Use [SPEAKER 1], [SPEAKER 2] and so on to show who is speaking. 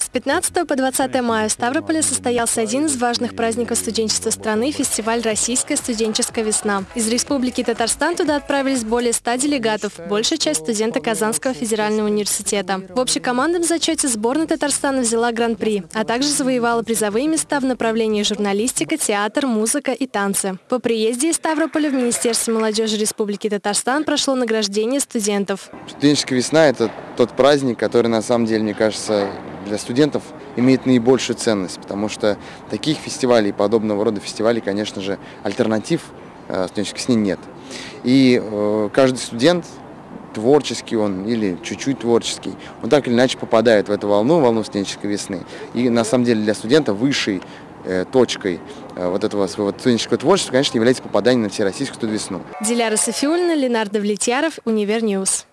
[SPEAKER 1] С 15 по 20 мая в Ставрополе состоялся один из важных праздников студенчества страны – фестиваль «Российская студенческая весна». Из Республики Татарстан туда отправились более 100 делегатов, большая часть студенты Казанского федерального университета. В общекомандном зачете сборная Татарстана взяла гран-при, а также завоевала призовые места в направлении журналистика, театр, музыка и танцы. По приезде из Ставрополя в Министерстве молодежи Республики Татарстан прошло награждение студентов.
[SPEAKER 2] Студенческая весна – это тот праздник, который на самом деле, мне кажется, для студентов имеет наибольшую ценность, потому что таких фестивалей, подобного рода фестивалей, конечно же, альтернатив э, студенческой сне нет. И э, каждый студент, творческий он или чуть-чуть творческий, он так или иначе попадает в эту волну, волну студенческой весны. И на самом деле для студента высшей э, точкой вот этого своего студенческого творчества, конечно, является попадание на всероссийскую студвесну.
[SPEAKER 1] Диляра Сафиуллина, Ленар Давлетьяров, Univer News.